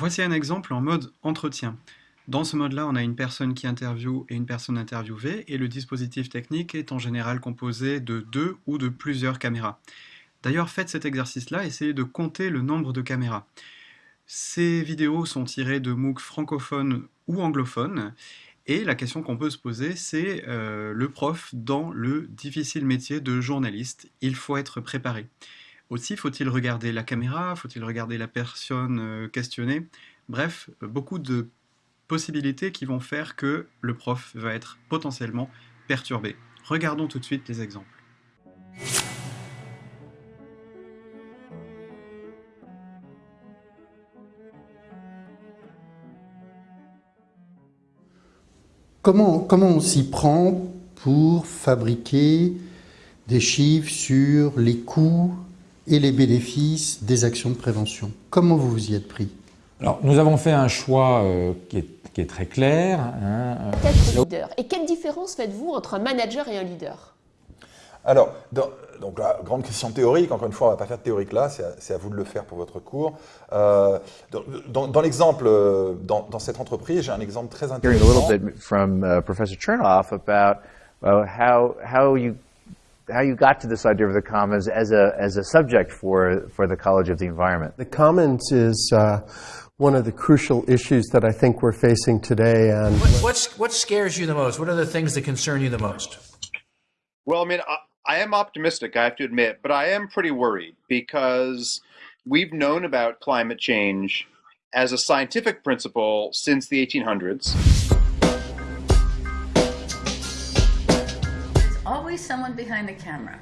Voici un exemple en mode entretien. Dans ce mode-là, on a une personne qui interviewe et une personne interviewée, et le dispositif technique est en général composé de deux ou de plusieurs caméras. D'ailleurs, faites cet exercice-là, essayez de compter le nombre de caméras. Ces vidéos sont tirées de MOOC francophones ou anglophones, et la question qu'on peut se poser, c'est euh, le prof dans le difficile métier de journaliste. Il faut être préparé. Aussi, faut-il regarder la caméra Faut-il regarder la personne euh, questionnée? Bref, beaucoup de possibilités qui vont faire que le prof va être potentiellement perturbé. Regardons tout de suite les exemples. Comment, comment on s'y prend pour fabriquer des chiffres sur les coûts et les bénéfices des actions de prévention Comment vous vous y êtes pris? Alors, nous avons fait un choix euh, qui est qui est très clair. Hein. Être leader? Et quelle différence faites-vous entre un manager et un leader? Alors, dans, donc la grande question théorique, encore une fois, on ne va pas faire de théorique là, c'est à, à, vous de le faire pour votre cours. Euh, dans, dans l'exemple, euh, dans, dans, cette entreprise, j'ai un exemple très intéressant. a little bit from uh, Professor Chernoff about uh, how, how you how you got to this idea of the commons as a as a subject for for the College of the Environment. The commons is uh, one of the crucial issues that I think we're facing today. And what, what's, what scares you the most? What are the things that concern you the most? Well, I mean, I, I am optimistic, I have to admit, but I am pretty worried because we've known about climate change as a scientific principle since the 1800s. Always someone behind the camera.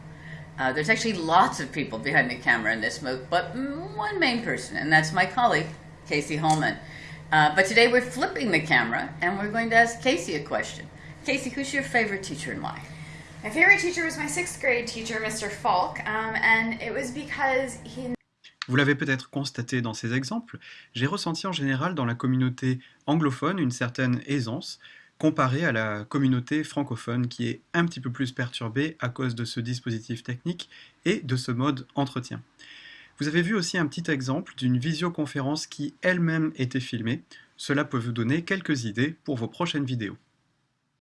Uh, there's actually lots of people behind the camera in this MOOC, but one main person, and that's my colleague, Casey Holman. Uh, but today we're flipping the camera and we're going to ask Casey a question. Casey, who's your favorite teacher and why? My favorite teacher was my sixth grade teacher, Mr. Falk, um, and it was because he Vous l'avez peut-être constaté dans ces exemples, j'ai ressenti en général dans la communauté anglophone une certaine aisance comparée à la communauté francophone qui est un petit peu plus perturbée à cause de ce dispositif technique et de ce mode entretien. Vous avez vu aussi un petit exemple d'une visioconférence qui elle-même était filmée. Cela peut vous donner quelques idées pour vos prochaines vidéos.